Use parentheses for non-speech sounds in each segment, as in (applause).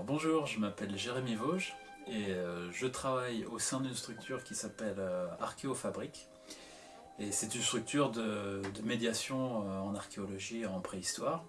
Bonjour, je m'appelle Jérémy Vosges et euh, je travaille au sein d'une structure qui s'appelle euh, Archéofabrique. Et c'est une structure de, de médiation euh, en archéologie et en préhistoire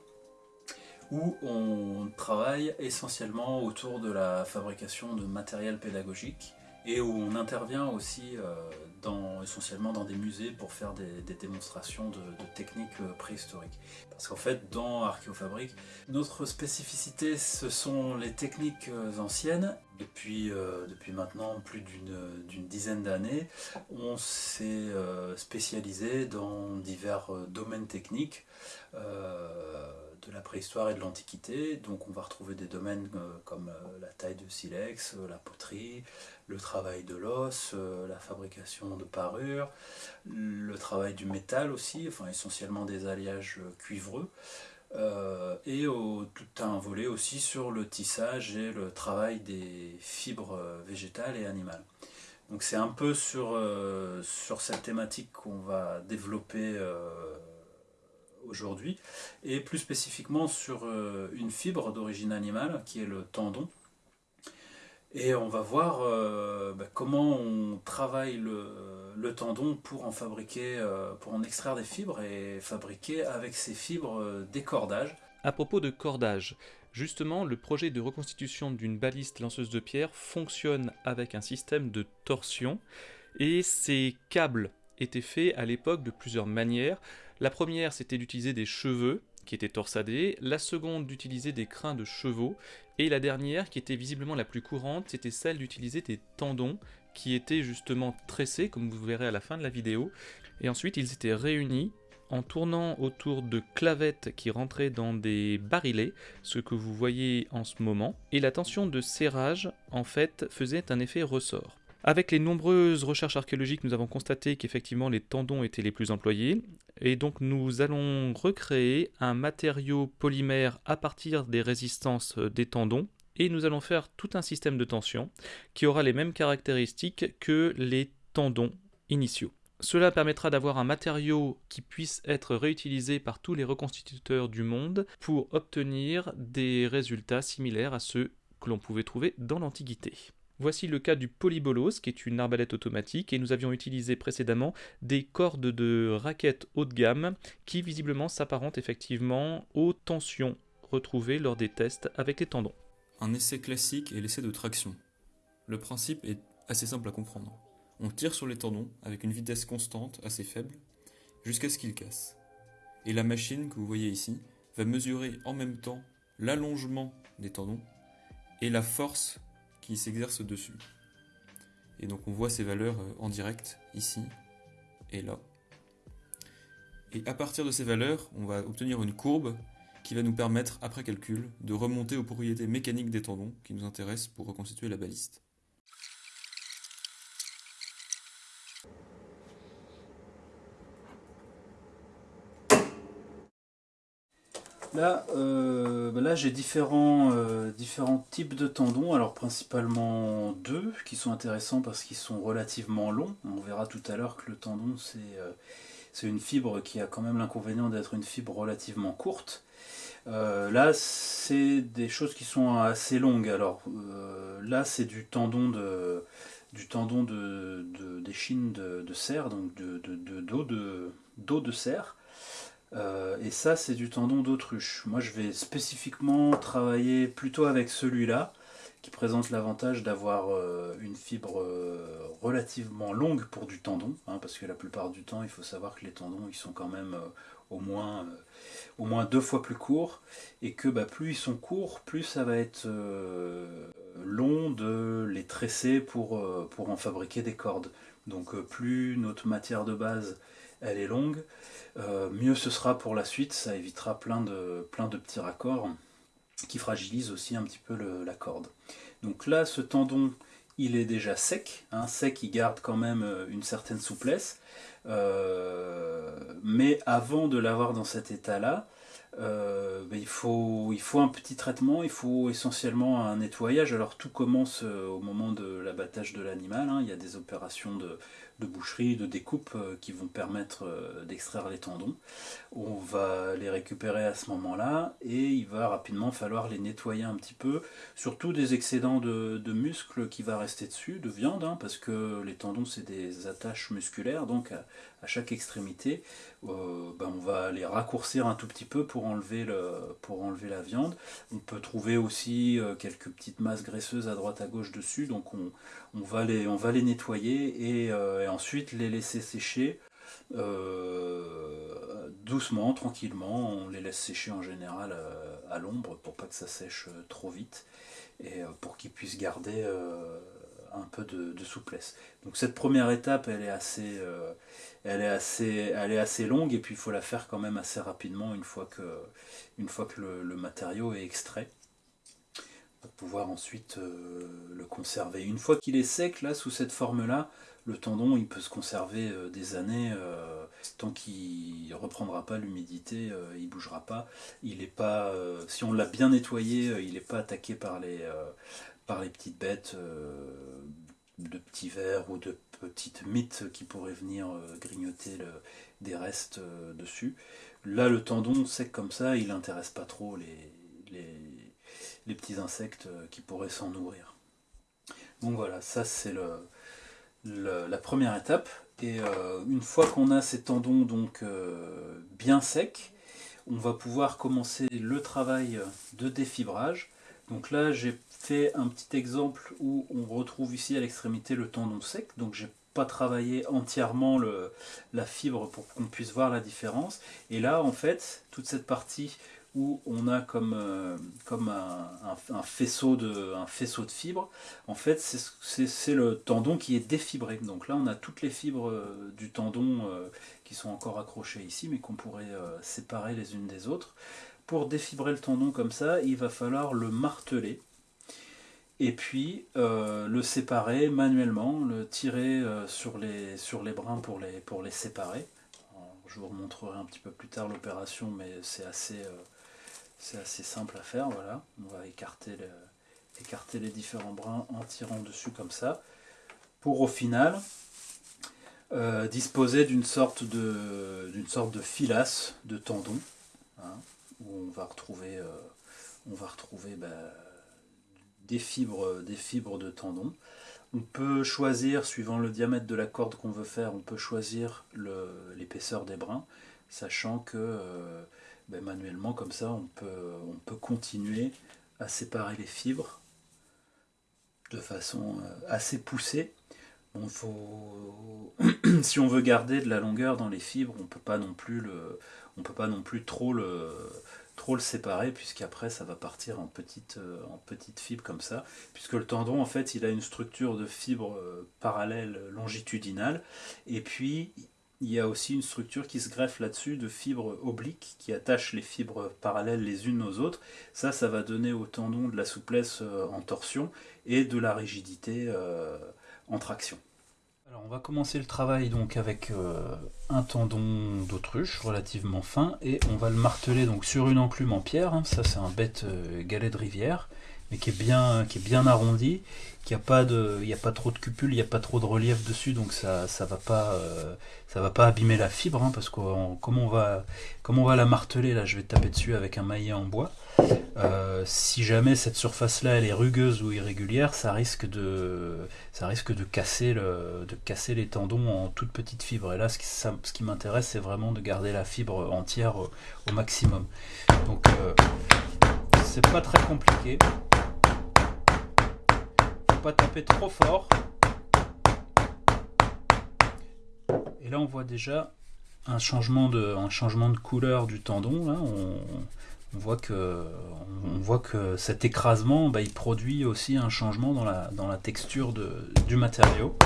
où on travaille essentiellement autour de la fabrication de matériel pédagogique et où on intervient aussi euh, dans, essentiellement dans des musées pour faire des, démonstrations de, techniques euh, préhistoriques. Parce qu'en fait, dans Archéofabrique, notre spécificité, ce sont les techniques euh, anciennes. Depuis, depuis maintenant plus d'une dizaine d'années, on s'est spécialisé dans divers domaines techniques de la préhistoire et de l'Antiquité. Donc on va retrouver des domaines euh, comme euh, la taille de silex, euh, la poterie, le travail de l'os, la fabrication de parures, le travail du métal aussi, enfin essentiellement des alliages cuivreux. et tout un volet aussi sur le tissage et le travail des fibres végétales et animales. Donc c'est un peu sur, sur cette thématique qu'on va développer aujourd'hui, et plus spécifiquement sur euh, une fibre d'origine animale qui est le tendon. Et on va voir euh, bah, comment on travaille le, tendon pour en fabriquer, euh, pour en extraire des fibres et fabriquer avec ces fibres des cordages. À propos de cordage, justement, le projet de reconstitution d'une baliste lanceuse de pierre fonctionne avec un système de torsion et ces câbles étaient faits à l'époque de plusieurs manières. La première, c'était d'utiliser des cheveux qui étaient torsadés, la seconde d'utiliser des crins de chevaux, et la dernière, qui était visiblement la plus courante, c'était celle d'utiliser des tendons qui étaient justement tressés, comme vous verrez à la fin de la vidéo, et ensuite ils étaient réunis en tournant autour de clavettes qui rentraient dans des barilets, ce que vous voyez en ce moment, et la tension de serrage, en fait, faisait un effet ressort. Avec les nombreuses recherches archéologiques, nous avons constaté qu'effectivement les tendons étaient les plus employés, et donc nous allons recréer un matériau polymère à partir des résistances des tendons, et nous allons faire tout un système de tension qui aura les mêmes caractéristiques que les tendons initiaux. Cela permettra d'avoir un matériau qui puisse être réutilisé par tous les reconstituteurs du monde pour obtenir des résultats similaires à ceux que l'on pouvait trouver dans l'Antiquité. Voici le cas du polybolos, qui est une arbalète automatique, et nous avions utilisé précédemment des cordes de raquettes haut de gamme qui visiblement s'apparentent effectivement aux tensions retrouvées lors des tests avec les tendons. Un essai classique est l'essai de traction. Le principe est assez simple à comprendre. On tire sur les tendons avec une vitesse constante assez faible jusqu'à ce qu'ils cassent. Et la machine que vous voyez ici va mesurer en même temps l'allongement des tendons et la force qui s'exerce dessus. Et donc on voit ces valeurs euh, en direct ici et là. Et à partir de ces valeurs, on va obtenir une courbe qui va nous permettre, après calcul, de remonter aux propriétés mécaniques des tendons qui nous intéressent pour reconstituer la baliste. Là, euh, bah là j'ai différents, euh, différents types de tendons, alors principalement deux qui sont intéressants parce qu'ils sont relativement longs. On verra tout à l'heure que le tendon c'est euh, une fibre qui a quand même l'inconvénient d'être une fibre relativement courte. Là c'est des choses qui sont assez longues, alors là c'est du tendon de du tendon d'échine de, de donc de, de, d'eau de, d'eau de cerf. Euh, et ça, c'est du tendon d'autruche. Moi, je vais spécifiquement travailler plutôt avec celui-là, qui présente l'avantage d'avoir euh, une fibre euh, relativement longue pour du tendon, hein, parce que la plupart du temps, il faut savoir que les tendons, ils sont quand même au, moins, au moins deux fois plus courts, et que bah, plus ils sont courts, plus ça va être long de les tresser pour, pour en fabriquer des cordes. Donc plus notre matière de base elle est longue, euh, mieux ce sera pour la suite, ça évitera plein de, petits raccords qui fragilisent aussi un petit peu la corde. Donc là, ce tendon, il est déjà sec, hein, sec, il garde quand même euh, une certaine souplesse, euh, mais avant de l'avoir dans cet état-là, ben, il, faut, il faut un petit traitement, il faut essentiellement un nettoyage. Alors tout commence au moment de l'abattage de l'animal. Hein. Il y a des opérations de, de boucherie, de découpe euh, qui vont permettre euh, d'extraire les tendons. On va les récupérer à ce moment-là et il va rapidement falloir les nettoyer un petit peu, surtout des excédents de, muscles qui va rester dessus, de viande, hein, parce que les tendons c'est des attaches musculaires, donc à, chaque extrémité, euh, ben, on va les raccourcir un tout petit peu pour enlever, le, pour enlever la viande. On peut trouver aussi quelques petites masses graisseuses à droite à gauche dessus, donc on, on va les, nettoyer et, euh, ensuite les laisser sécher euh, doucement, tranquillement. On les laisse sécher en général euh, à l'ombre pour pas que ça sèche trop vite et pour qu'ils puissent garder un peu de, souplesse. Donc cette première étape, elle est assez, longue et puis il faut la faire quand même assez rapidement une fois que le matériau est extrait pour pouvoir ensuite euh, le conserver. Une fois qu'il est sec, là, sous cette forme-là, le tendon, il peut se conserver euh, des années, euh, tant qu'il ne reprendra pas l'humidité, il ne bougera pas. Il est pas, si on l'a bien nettoyé, il n'est pas attaqué par les, par les petites bêtes de petits vers ou de petites mythes qui pourraient venir grignoter des restes dessus. Là, le tendon sec comme ça, il n'intéresse pas trop les les petits insectes euh, qui pourraient s'en nourrir. Donc voilà, ça c'est la première étape. Et euh, une fois qu'on a ces tendons donc euh, bien secs, on va pouvoir commencer le travail de défibrage. Donc là j'ai fait un petit exemple où on retrouve ici à l'extrémité le tendon sec. Donc j'ai pas travaillé entièrement la fibre pour qu'on puisse voir la différence. Et là en fait toute cette partie où on a comme, euh, comme un, faisceau de, un faisceau de fibres. En fait, c'est le tendon qui est défibré. Donc là, on a toutes les fibres euh, du tendon euh, qui sont encore accrochées ici, mais qu'on pourrait séparer les unes des autres. Pour défibrer le tendon comme ça, il va falloir le marteler. Et puis le séparer manuellement, le tirer sur, les, sur les brins pour les, pour les séparer. je vous remontrerai un petit peu plus tard l'opération, mais c'est assez, c'est assez simple à faire, voilà. On va écarter, les différents brins en tirant dessus comme ça. Pour au final euh, disposer d'une sorte de sorte de filasse de tendon hein, où on va retrouver euh, bah, des fibres des fibres de tendon on peut choisir suivant le diamètre de la corde qu'on veut faire on peut choisir l'épaisseur des brins sachant que euh, ben, manuellement, comme ça, on peut, on peut continuer à séparer les fibres de façon euh, assez poussée. faut... (clears throat) si on veut garder de la longueur dans les fibres, on peut pas non plus le, on peut pas non plus trop le, trop le séparer puisqu'après ça va partir en petites euh, en petites fibres comme ça puisque le tendon en fait il a une structure de fibres euh, parallèle longitudinale et puis il y a aussi une structure qui se greffe là-dessus de fibres obliques qui attachent les fibres parallèles les unes aux autres. Ça, ça va donner au tendon de la souplesse euh, en torsion et de la rigidité euh, en traction. Alors on va commencer le travail donc avec euh, un tendon d'autruche relativement fin et on va le marteler donc sur une enclume en pierre. Hein. Ça c'est un bête galet de rivière mais qui est bien, qui est bien arrondi qu'il n'y a pas trop de cupules, il n'y a pas trop de relief dessus, donc ça, ça va pas, euh, abîmer la fibre, hein, parce que comme on va, la marteler là, je vais taper dessus avec un maillet en bois. Euh, si jamais cette surface-là elle est rugueuse ou irrégulière, ça risque de, casser les tendons en toutes petites fibres. Et là, ce qui, ce qui m'intéresse, c'est vraiment de garder la fibre entière au, maximum. Donc, euh, c'est pas très compliqué taper trop fort. Et là on voit déjà un changement de, un changement de couleur du tendon. On, voit que, on voit que cet écrasement, bah, il produit aussi un changement dans la, dans la texture du matériau.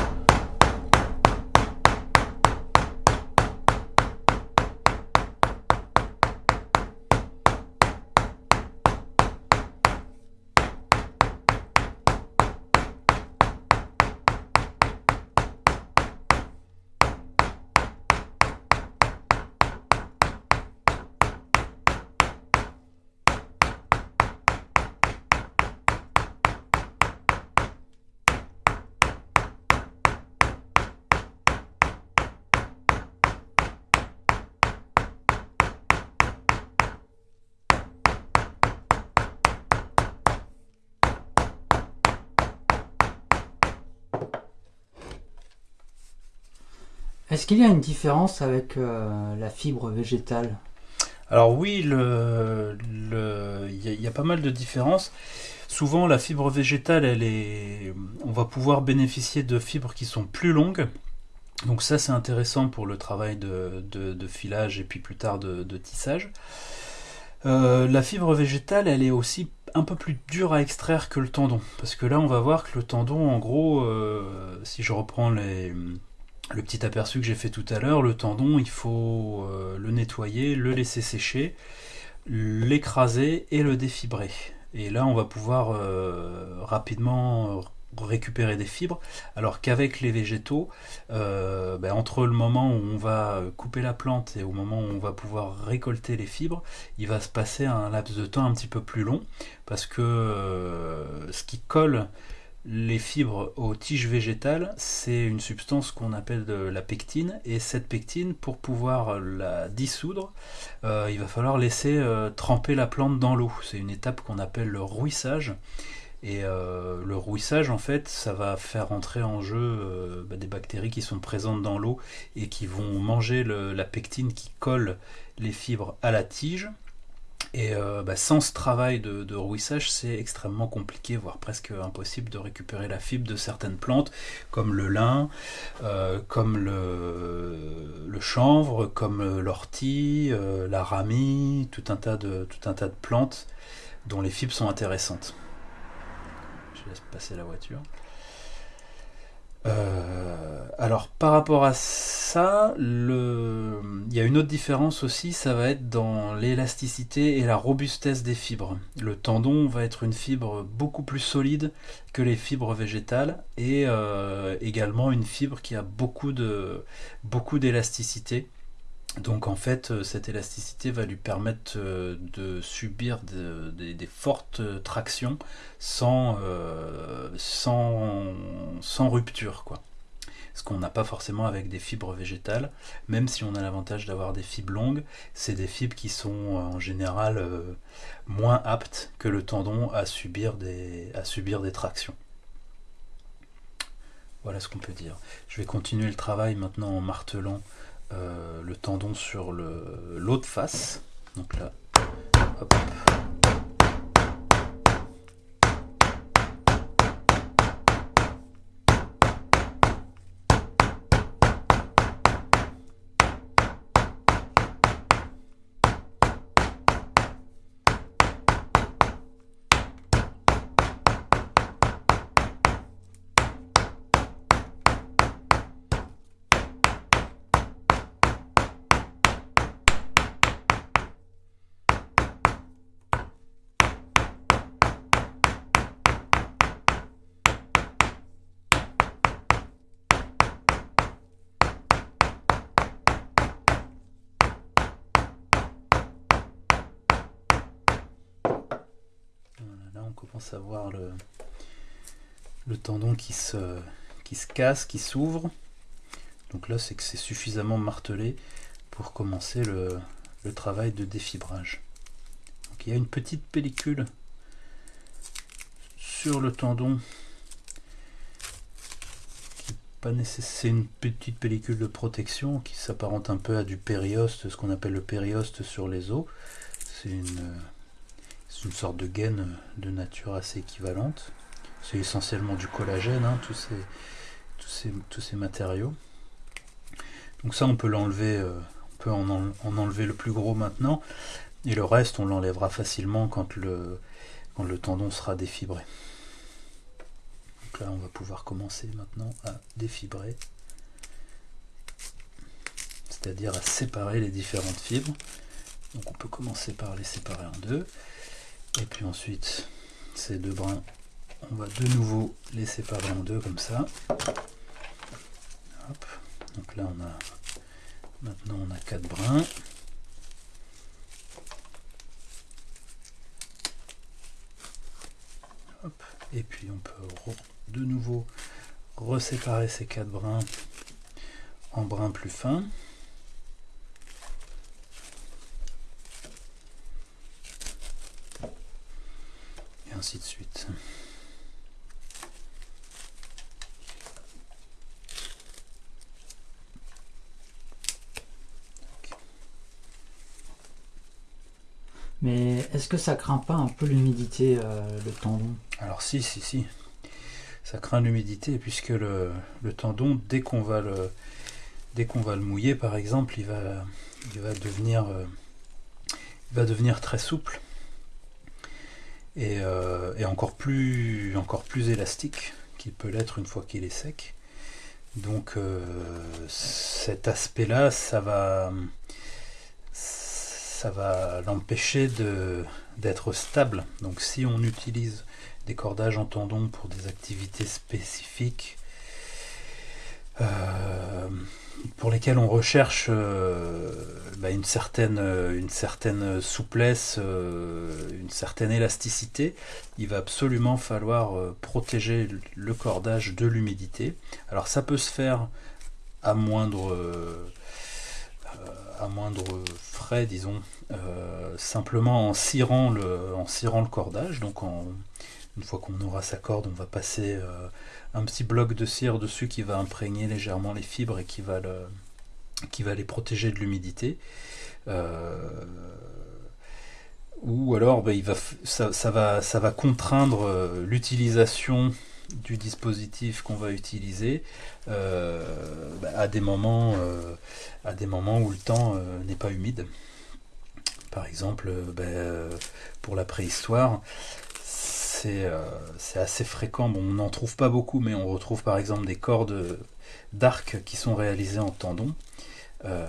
Est-ce qu'il y a une différence avec euh, la fibre végétale? Alors oui, il y, a- pas mal de différences. Souvent, la fibre végétale, elle est, on va pouvoir bénéficier de fibres qui sont plus longues. Donc ça, c'est intéressant pour le travail de, filage et puis plus tard de, de tissage. Euh, la fibre végétale, elle est aussi un peu plus dure à extraire que le tendon. Parce que là, on va voir que le tendon, en gros, euh, si je reprends les, le petit aperçu que j'ai fait tout à l'heure, le tendon, il faut euh, le nettoyer, le laisser sécher, l'écraser et le défibrer. Et là, on va pouvoir euh, rapidement récupérer des fibres, alors qu'avec les végétaux, euh, ben, entre le moment où on va couper la plante et au moment où on va pouvoir récolter les fibres, il va se passer un laps de temps un petit peu plus long, parce que euh, ce qui colle les fibres aux tiges végétales, c'est une substance qu'on appelle la pectine, et cette pectine, pour pouvoir la dissoudre, euh, il va falloir laisser euh, tremper la plante dans l'eau. C'est une étape qu'on appelle le rouissage. Et euh, le rouissage, en fait, ça va faire entrer en jeu bah, des bactéries qui sont présentes dans l'eau et qui vont manger la pectine qui colle les fibres à la tige. Et euh, bah, sans ce travail de, rouissage, c'est extrêmement compliqué, voire presque impossible de récupérer la fibre de certaines plantes, comme le lin, euh, comme le, chanvre, comme l'ortie, euh, la ramie, tout un, tas de, tout un tas de plantes dont les fibres sont intéressantes. Je laisse passer la voiture. Euh, alors par rapport à ça, il y a une autre différence aussi, ça va être dans l'élasticité et la robustesse des fibres. Le tendon va être une fibre beaucoup plus solide que les fibres végétales et euh, également une fibre qui a beaucoup de beaucoup d'élasticité. Donc en fait, euh, cette élasticité va lui permettre euh, de subir de- des- fortes tractions sans, euh, sans, rupture. Quoi. Ce qu'on n'a pas forcément avec des fibres végétales, même si on a l'avantage d'avoir des fibres longues, c'est des fibres qui sont en général moins aptes que le tendon à subir des, à subir des tractions. Voilà ce qu'on peut dire. Je vais continuer le travail maintenant en martelant euh, le tendon sur l'autre face. Donc là, hop. Voilà, on commence à voir le, tendon qui se, casse, qui s'ouvre. Donc là c'est que c'est suffisamment martelé pour commencer le, travail de défibrage. Il y a une petite pellicule sur le tendon. C'est une petite pellicule de protection qui s'apparente un peu à du périoste, ce qu'on appelle le périoste sur les os. C'est une, une sorte de gaine de nature assez équivalente. C'est essentiellement du collagène, hein, tous, ces, tous, ces, tous ces matériaux. Donc ça, on peut l'enlever, euh, on peut en, en- en enlever le plus gros maintenant, et le reste, on l'enlèvera facilement quand le, quand le tendon sera défibré. Donc là, on va pouvoir commencer maintenant à défibrer, c'est-à-dire à séparer les différentes fibres. Donc on peut commencer par les séparer en deux. Et puis ensuite, ces deux brins, on va de nouveau les séparer en deux comme ça. Donc là, on a maintenant on a quatre brins. Et puis on peut de nouveau reséparer ces quatre brins en brins plus fins. ainsi de suite. Mais est-ce que ça craint pas un peu l'humidité, euh, le tendon? Alors si, si, si. Ça craint l'humidité puisque le, le, tendon, dès qu'on va le dès qu'on va le mouiller, par exemple, il va, il va devenir euh, il va devenir très souple et, euh, et encore, plus, encore plus élastique qu'il peut l'être une fois qu'il est sec. Donc euh, cet aspect-là, ça va, ça va l'empêcher d'être stable. Donc si on utilise des cordages en tendon pour des activités spécifiques, pour lesquelles on recherche euh, bah, une, certaine, euh, une certaine souplesse, euh, une certaine élasticité, il va absolument falloir euh, protéger le cordage de l'humidité. Alors ça peut se faire à moindre, euh, euh, à moindre frais, disons, euh, simplement en cirant le, cordage. Donc une fois qu'on aura sa corde, on va passer euh, un petit bloc de cire dessus qui va imprégner légèrement les fibres et qui va, le, qui va les protéger de l'humidité. Euh, ou alors ben, ça, va, ça va contraindre euh, l'utilisation du dispositif qu'on va utiliser euh, ben, à, des moments, à des moments où le temps n'est pas humide. Par exemple, ben, pour la préhistoire, c'est euh, c'est assez fréquent. Bon, on n'en trouve pas beaucoup, mais on retrouve par exemple des cordes d'arc qui sont réalisées en tendon. Euh,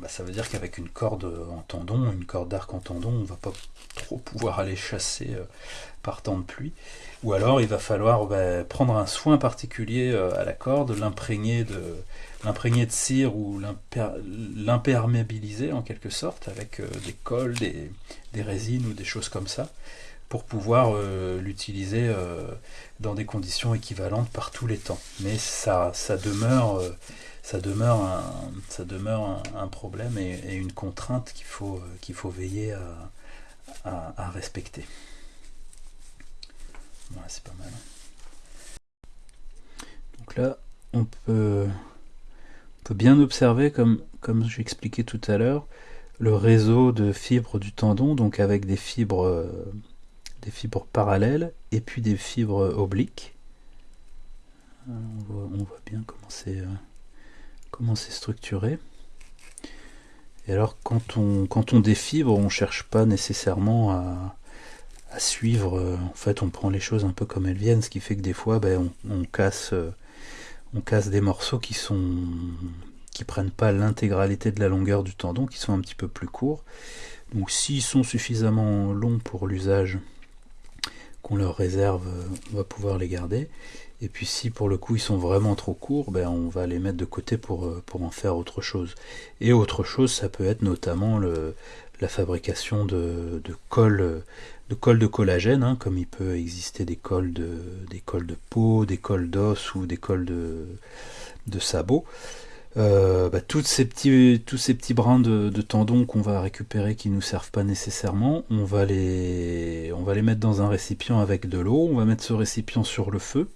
bah, ça veut dire qu'avec une corde en tendon, une corde d'arc en tendon, on va pas trop pouvoir aller chasser euh, par temps de pluie. Ou alors il va falloir bah, prendre un soin particulier à la corde, l'imprégner de, l'imprégner de cire ou l'imper- l'imperméabiliser en quelque sorte avec des des, des résines ou des choses comme ça pour pouvoir euh, l'utiliser euh, dans des conditions équivalentes par tous les temps. Mais ça, ça demeure, euh, ça demeure, un, ça demeure un, problème et, une contrainte qu'il faut, faut veiller à, respecter. Ouais, c'est pas mal. Donc là, on peut, bien observer, comme, comme j'expliquais tout à l'heure, le réseau de fibres du tendon, donc avec des fibres, des fibres parallèles et puis des fibres obliques. Euh, On voit, bien comment c'est euh, comment c'est structuré. Et alors quand on, quand on défibre, on cherche pas nécessairement à, suivre. euh, En fait, on prend les choses un peu comme elles viennent, ce qui fait que des fois, ben, on, casse, on casse des morceaux qui sont qui prennent pas l'intégralité de la longueur du tendon, qui sont un petit peu plus courts. Donc s'ils sont suffisamment longs pour l'usage qu'on leur réserve, euh, on va pouvoir les garder. Et puis si pour le coup ils sont vraiment trop courts, ben on va les mettre de côté pour, euh, pour en faire autre chose. Et autre chose, ça peut être notamment le, la fabrication de, de euh, de collagène, hein, comme il peut exister des colles de, des colles de peau, des colles d'os ou des colles de, de sabots. Euh, bah, ces petits, tous ces petits brins de, tendons qu'on va récupérer qui nous servent pas nécessairement, on va les, on va les mettre dans un récipient avec de l'eau, on va mettre ce récipient sur le feu,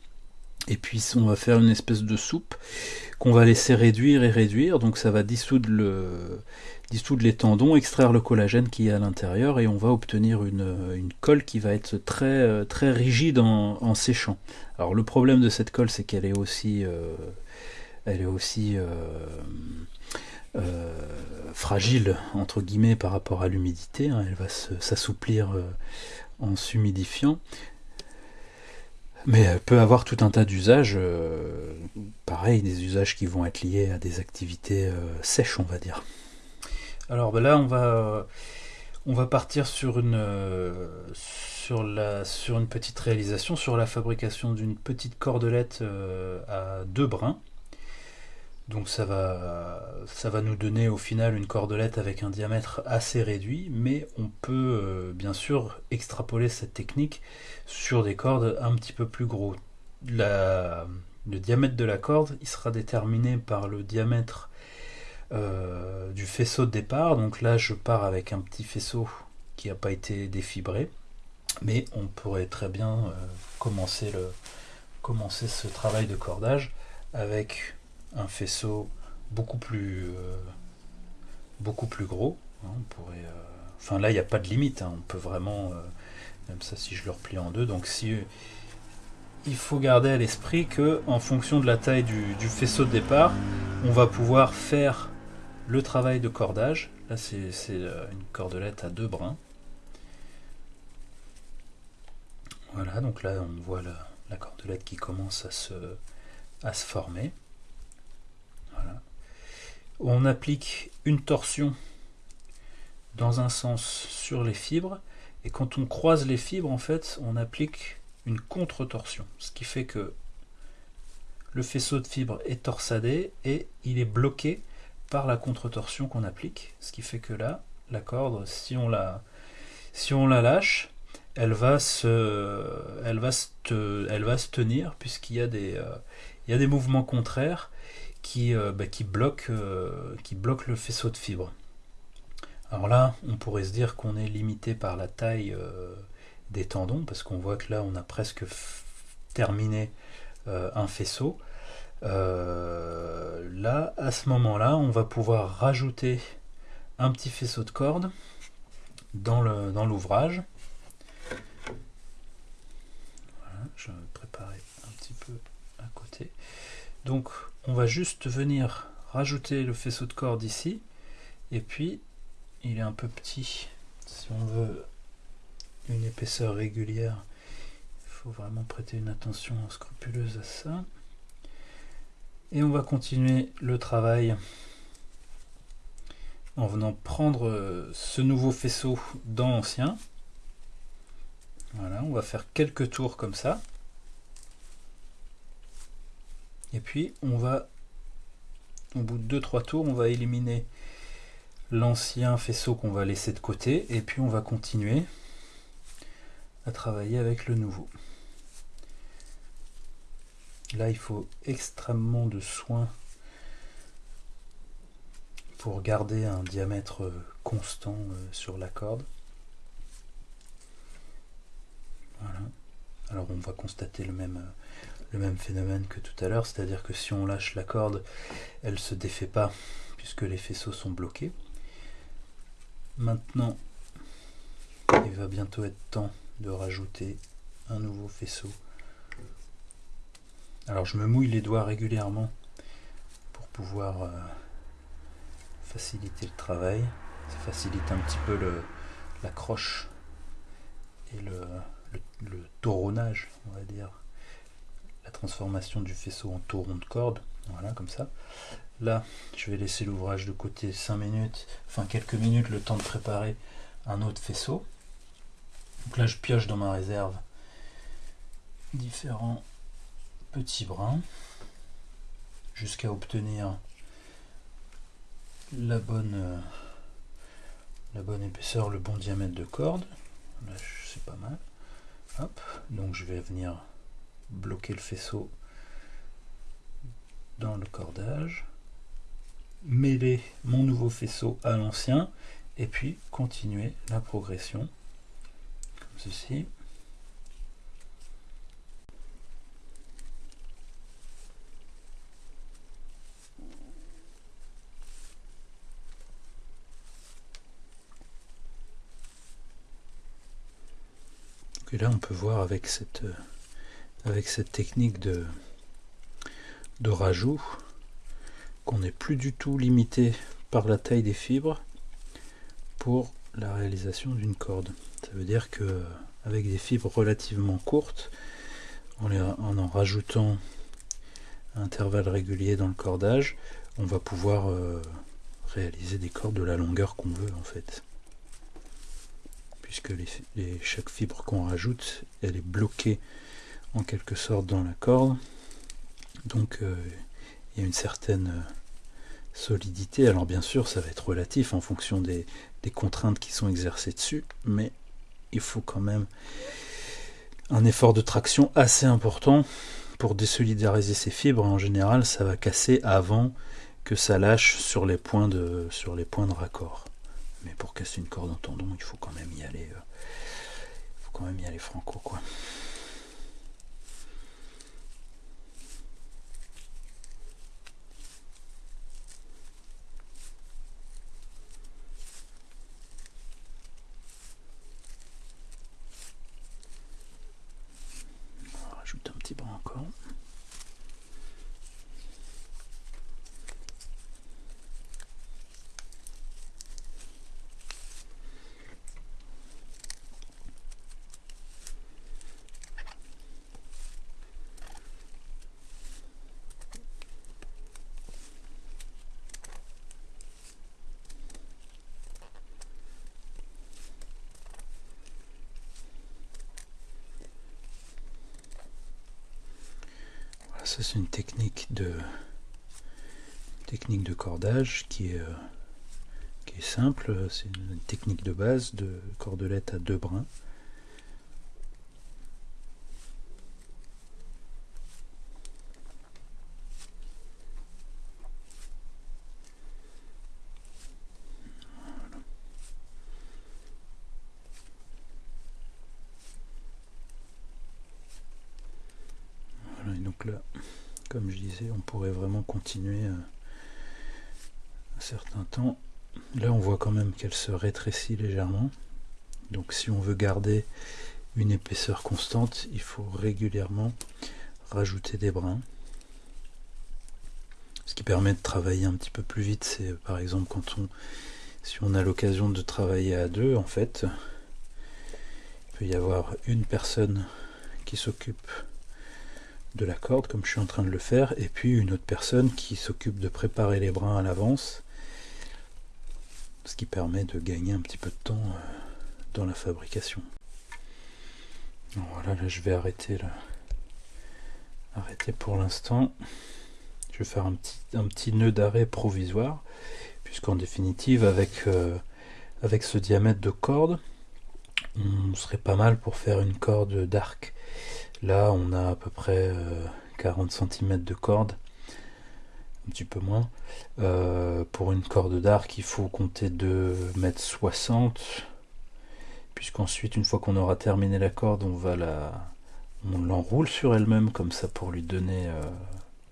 et puis on va faire une espèce de soupe qu'on va laisser réduire et réduire, donc ça va dissoudre, le, dissoudre les tendons, extraire le collagène qui est à l'intérieur, et on va obtenir une, une colle qui va être très, très rigide en, en séchant. Alors le problème de cette colle, c'est qu'elle est aussi... euh, elle est aussi euh, euh, fragile entre guillemets par rapport à l'humidité. hein. Elle va s'assouplir euh, en s'humidifiant. Mais elle peut avoir tout un tas d'usages, pareil, des usages qui vont être liés à des activités sèches, on va dire. Alors ben là, on va, on va partir sur une, sur, la, sur une petite réalisation, sur la fabrication d'une petite cordelette à deux brins. Donc ça va, ça va nous donner au final une cordelette avec un diamètre assez réduit, mais on peut euh, bien sûr extrapoler cette technique sur des cordes un petit peu plus gros. Le diamètre de la corde, il sera déterminé par le diamètre euh, du faisceau de départ. Donc là, je pars avec un petit faisceau qui n'a pas été défibré, mais on pourrait très bien euh, commencer, le, commencer ce travail de cordage avec un faisceau beaucoup plus, euh, beaucoup plus gros. hein, on euh, Enfin là, il n'y a pas de limite. hein. On peut vraiment, euh, même ça, si je le replie en deux. Donc il faut garder à l'esprit que en fonction de la taille du, faisceau de départ, on va pouvoir faire le travail de cordage. Là, c'est une cordelette à deux brins. Voilà, donc là, on voit la, cordelette qui commence à se former. On applique une torsion dans un sens sur les fibres, et quand on croise les fibres, en fait, on applique une contre-torsion, ce qui fait que le faisceau de fibres est torsadé et il est bloqué par la contre-torsion qu'on applique, ce qui fait que là, la corde, si on la, lâche, elle va se tenir puisqu'il y a des, euh, il y a des mouvements contraires qui, euh, bah, euh, qui bloquent le faisceau de fibres. Alors là, on pourrait se dire qu'on est limité par la taille euh, des tendons parce qu'on voit que là, on a presque terminé un faisceau. Là, à ce moment-là, on va pouvoir rajouter un petit faisceau de corde dans l'ouvrage. Je vais préparer un petit peu à côté. Donc, on va juste venir rajouter le faisceau de corde ici, et puis il est un peu petit. Si on veut une épaisseur régulière, il faut vraiment prêter une attention scrupuleuse à ça. Et on va continuer le travail en venant prendre euh, ce nouveau faisceau dans l'ancien. Voilà, on va faire quelques tours comme ça. Et puis on va, au bout de 2-3 tours, on va éliminer l'ancien faisceau qu'on va laisser de côté et puis on va continuer à travailler avec le nouveau. Là, il faut extrêmement de soin pour garder un diamètre constant euh, sur la corde. Voilà. Alors on va constater le même, euh, le même phénomène que tout à l'heure, c'est-à-dire que si on lâche la corde, elle se défait pas puisque les faisceaux sont bloqués. Maintenant, il va bientôt être temps de rajouter un nouveau faisceau. Alors je me mouille les doigts régulièrement pour pouvoir euh, faciliter le travail. Ça facilite un petit peu l'accroche et le, le, le tauronnage, on va dire. Transformation du faisceau en tauron de corde. Voilà, comme ça. Là, je vais laisser l'ouvrage de côté 5 minutes, enfin quelques minutes, le temps de préparer un autre faisceau. Donc là, je pioche dans ma réserve différents petits brins jusqu'à obtenir la bonne, euh, la bonne épaisseur, le bon diamètre de corde. Là, c'est pas mal. Hop, donc je vais venir bloquer le faisceau dans le cordage, mêler mon nouveau faisceau à l'ancien et puis continuer la progression comme ceci. Et là, on peut voir avec cette, euh, avec cette technique de, rajout qu'on n'est plus du tout limité par la taille des fibres pour la réalisation d'une corde. Ça veut dire que avec des fibres relativement courtes, en, en rajoutant à intervalles réguliers dans le cordage, on va pouvoir euh, réaliser des cordes de la longueur qu'on veut en fait. Puisque chaque fibre qu'on rajoute, elle est bloquée en quelque sorte dans la corde. Donc euh, il y a une certaine euh, solidité. Alors bien sûr, ça va être relatif en fonction des, contraintes qui sont exercées dessus, mais il faut quand même un effort de traction assez important pour désolidariser ces fibres. En général, ça va casser avant que ça lâche sur les points de, sur les points de raccord. Mais pour casser une corde en tendon, il faut quand même y aller. euh, faut quand même y aller franco, quoi. Ça c'est une technique de technique de cordage qui est, euh, qui est simple, c'est une technique de base de cordelette à deux brins. Voilà, et donc là, comme je disais, on pourrait vraiment continuer euh, un certain temps. Là, on voit quand même qu'elle se rétrécit légèrement. Donc si on veut garder une épaisseur constante, il faut régulièrement rajouter des brins. Ce qui permet de travailler un petit peu plus vite, c'est par exemple quand on si on a l'occasion de travailler à deux, en fait, il peut y avoir une personne qui s'occupe de la corde comme je suis en train de le faire et puis une autre personne qui s'occupe de préparer les brins à l'avance ce qui permet de gagner un petit peu de temps euh, dans la fabrication. Voilà là je vais arrêter là. Arrêter pour l'instant. Je vais faire un petit, un petit nœud d'arrêt provisoire puisqu'en définitive avec euh, avec ce diamètre de corde on serait pas mal pour faire une corde d'arc Là, on a à peu près 40 euh, cm de corde, un petit peu moins. Euh, pour une corde d'arc, il faut compter 2 m 60 puisqu'ensuite, une fois qu'on aura terminé la corde, on va la, on l'enroule sur elle-même comme ça pour lui donner euh,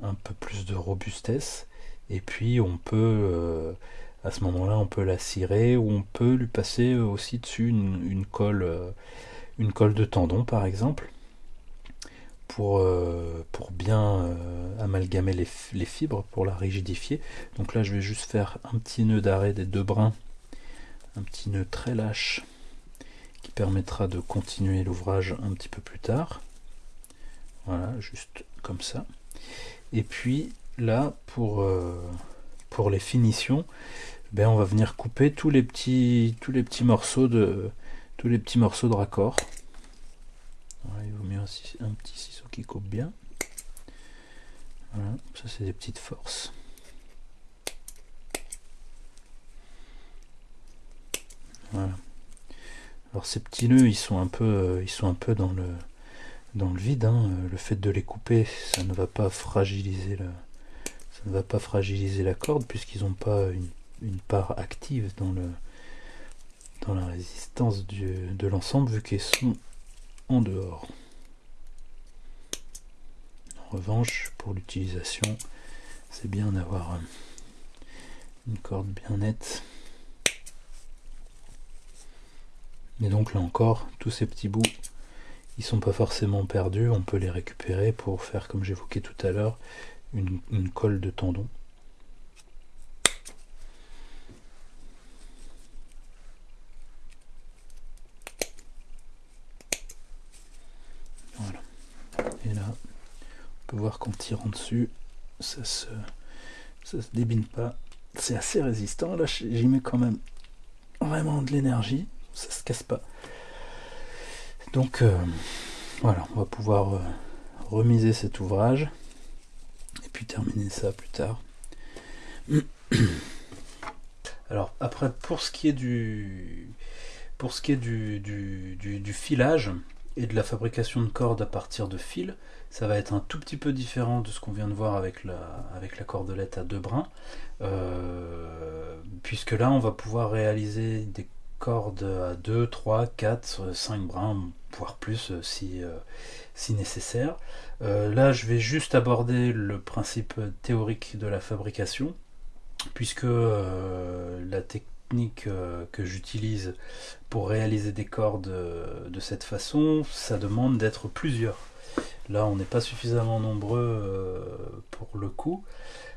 un peu plus de robustesse. Et puis, on peut, à ce moment-là, on peut la cirer ou on peut lui passer aussi dessus une colle, une colle de tendon, par exemple pour, euh, pour bien euh, amalgamer les, fibres, pour la rigidifier. Donc là, je vais juste faire un petit nœud d'arrêt des deux brins, un petit nœud très lâche qui permettra de continuer l'ouvrage un petit peu plus tard. Voilà, juste comme ça. Et puis là, pour, euh, les finitions, ben, on va venir couper tous les petits, tous les petits morceaux de tous les petits morceaux de raccord. Un, petit ciseau coupe bien. Voilà, ça c'est des petites forces. Voilà. Alors ces petits nœuds, ils sont un peu, euh, ils sont un peu dans le dans le vide. Hein. Le fait de les couper, ça ne va pas fragiliser la, ça ne va pas fragiliser la corde puisqu'ils n'ont pas une, une, part active dans le dans la résistance du, de l'ensemble vu qu'ils sont en dehors revanche, pour l'utilisation, c'est bien d'avoir euh, une corde bien nette. Et donc là encore, tous ces petits bouts, ils sont pas forcément perdus, on peut les récupérer pour faire, comme j'évoquais tout à l'heure, une, une colle de tendon. Voilà. Et là, peut voir qu'en tirant dessus, ça se, débine pas. C'est assez résistant. Là, j'y mets quand même vraiment de l'énergie. Ça se casse pas. Donc, euh, voilà, on va pouvoir euh, remiser cet ouvrage et puis terminer ça plus tard. (clears throat) Alors, après, pour ce qui est du, pour ce qui est du, du filage et de la fabrication de cordes à partir de fils, ça va être un tout petit peu différent de ce qu'on vient de voir avec la, avec la cordelette à deux brins, euh, puisque là on va pouvoir réaliser des cordes à 2, 3, 4, 5 brins, voire plus euh, si, euh, si nécessaire. là je vais juste aborder le principe théorique de la fabrication, puisque la technique que j'utilise pour réaliser des cordes de cette façon, ça demande d'être plusieurs. Là, on n'est pas suffisamment nombreux euh, pour le coup.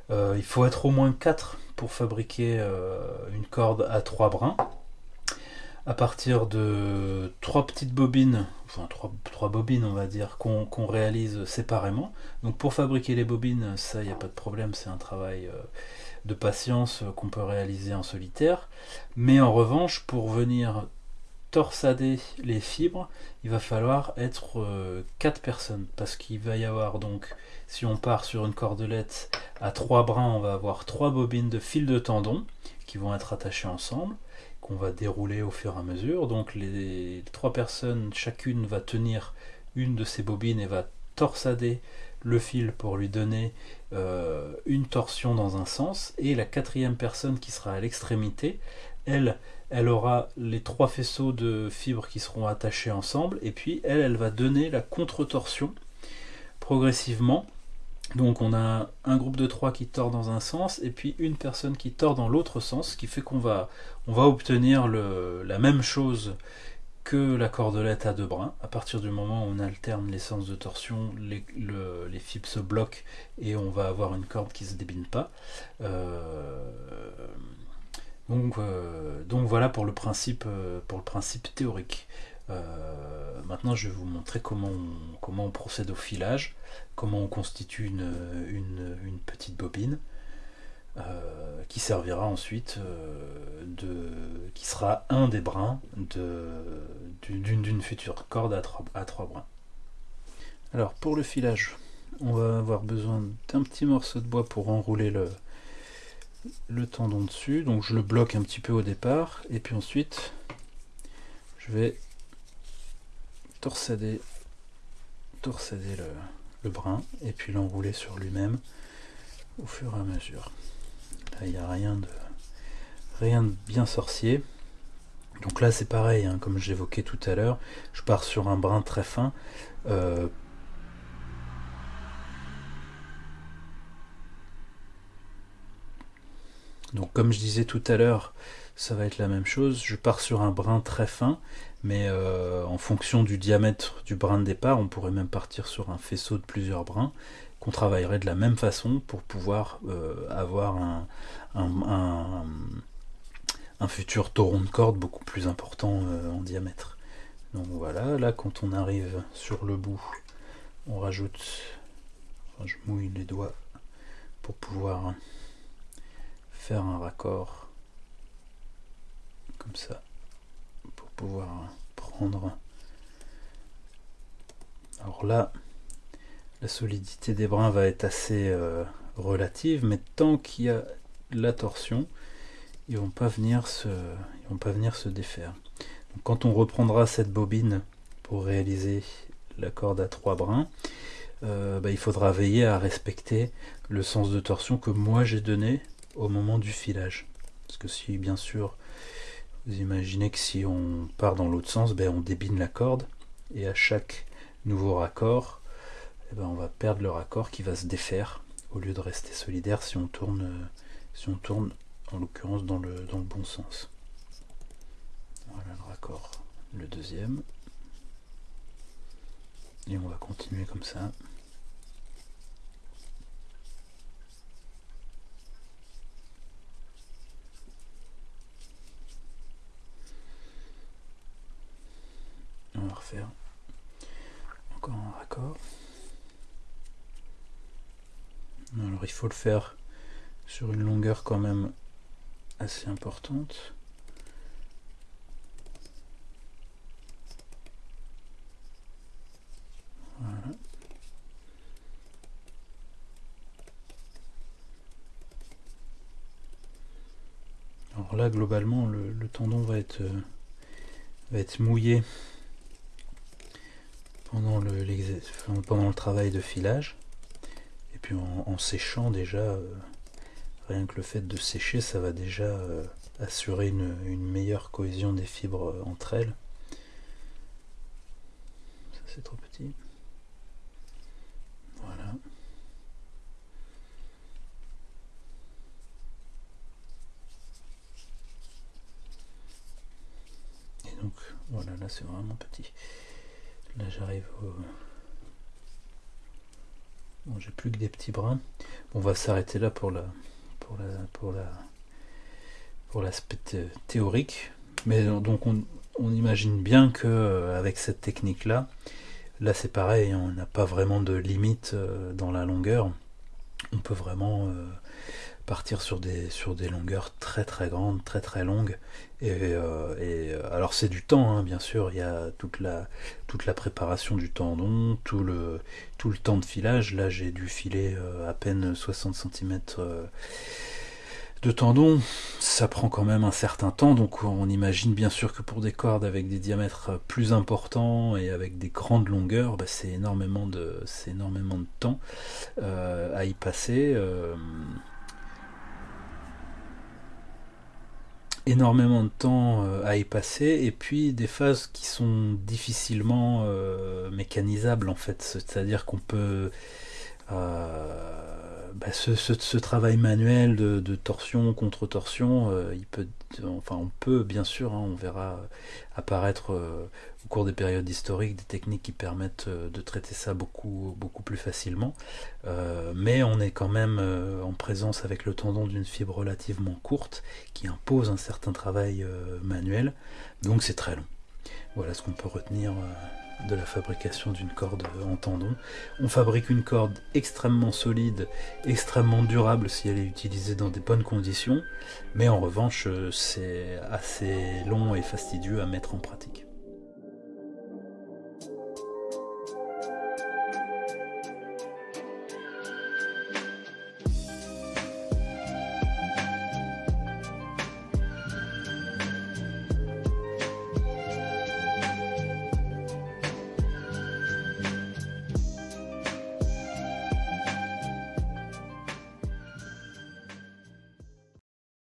Euh, il faut être au moins 4 pour fabriquer euh, une corde à 3 brins. À partir de 3 petites bobines, enfin 3, bobines on va dire, qu'on réalise séparément. Donc pour fabriquer les bobines, ça, il n'y a pas de problème, c'est un travail de patience qu'on peut réaliser en solitaire. Mais en revanche, pour venir torsader les fibres, il va falloir être 4 personnes. Parce qu'il va y avoir donc, si on part sur une cordelette à 3 brins, on va avoir 3 bobines de fil de tendon qui vont être attachées ensemble, qu'on va dérouler au fur et à mesure. Donc les 3 personnes, chacune va tenir une de ces bobines et va torsader le fil pour lui donner euh, une torsion dans un sens, et la quatrième personne qui sera à l'extrémité, elle, elle aura les trois faisceaux de fibres qui seront attachés ensemble, et puis elle, elle va donner la contre-torsion progressivement. Donc on a un groupe de trois qui tord dans un sens, et puis une personne qui tord dans l'autre sens, ce qui fait qu'on va, on va obtenir le, la même chose que la cordelette à deux brins. À partir du moment où on alterne les sens de torsion, les, fibres se bloquent et on va avoir une corde qui ne se débine pas. Euh, donc, euh, donc, voilà pour le principe, euh, théorique. maintenant, je vais vous montrer comment on, comment on procède au filage, comment on constitue une petite bobine. Euh, qui servira ensuite euh, de qui sera un des brins d'une future corde à trois, brins. Alors pour le filage, on va avoir besoin d'un petit morceau de bois pour enrouler le, le tendon dessus. Donc je le bloque un petit peu au départ et puis ensuite je vais torsader, le brin et puis l'enrouler sur lui-même au fur et à mesure il n'y a rien de, rien de bien sorcier. Donc là c'est pareil, hein, comme j'évoquais tout à l'heure, je pars sur un brin très fin. Euh, donc comme je disais tout à l'heure, ça va être la même chose. Je pars sur un brin très fin, mais euh, en fonction du diamètre du brin de départ, on pourrait même partir sur un faisceau de plusieurs brins qu'on travaillerait de la même façon pour pouvoir euh, avoir un, futur tauron de corde beaucoup plus important euh, en diamètre. Donc voilà, là quand on arrive sur le bout, on rajoute, je mouille les doigts pour pouvoir faire un raccord comme ça, pour pouvoir prendre. Alors là, la solidité des brins va être assez euh, relative, mais tant qu'il y a la torsion, ils vont pas venir se, ils vont pas venir se défaire. quand on reprendra cette bobine pour réaliser la corde à trois brins, euh, bah, il faudra veiller à respecter le sens de torsion que moi j'ai donné au moment du filage. Parce que si bien sûr vous imaginez que si on part dans l'autre sens, ben, on débine la corde et à chaque nouveau raccord, eh ben, on va perdre le raccord qui va se défaire au lieu de rester solidaire si on tourne, en l'occurrence dans le, dans le bon sens. Voilà le raccord, le deuxième. Et on va continuer comme ça. On va refaire encore un raccord. Alors il faut le faire sur une longueur quand même assez importante. Alors là, globalement, le, tendon va être, va être mouillé pendant le, pendant le travail de filage en, séchant déjà, euh, rien que le fait de sécher, ça va déjà euh, assurer une, meilleure cohésion des fibres euh, entre elles. Ça c'est trop petit. Voilà. Et donc voilà, là c'est vraiment petit. Là j'arrive au... J'ai plus que des petits brins. On va s'arrêter là pour la pour la pour la pour l'aspect théorique. Mais donc on, imagine bien que euh, avec cette technique là, là c'est pareil, on n'a pas vraiment de limite euh, dans la longueur. On peut vraiment euh, partir sur des, sur des longueurs très très grandes, très très longues. Et, euh, et alors c'est du temps, hein, bien sûr, il y a toute la, toute la préparation du tendon, tout le, tout le temps de filage. Là j'ai dû filer à peine 60 cm de tendons, ça prend quand même un certain temps, donc on imagine bien sûr que pour des cordes avec des diamètres plus importants et avec des grandes longueurs, bah, c'est énormément de énormément de temps euh, à y passer. Énormément de temps euh, à y passer et puis des phases qui sont difficilement mécanisables en fait. C'est à dire qu'on peut bah, ce, travail manuel de, torsion contre torsion, euh, il peut, enfin, on peut bien sûr, hein, on verra apparaître euh, au cours des périodes historiques des techniques qui permettent euh, de traiter ça beaucoup, beaucoup plus facilement. mais on est quand même en présence avec le tendon d'une fibre relativement courte qui impose un certain travail manuel, donc c'est très long. Voilà ce qu'on peut retenir de la fabrication d'une corde en tendon. On fabrique une corde extrêmement solide, extrêmement durable si elle est utilisée dans des bonnes conditions, mais en revanche c'est assez long et fastidieux à mettre en pratique.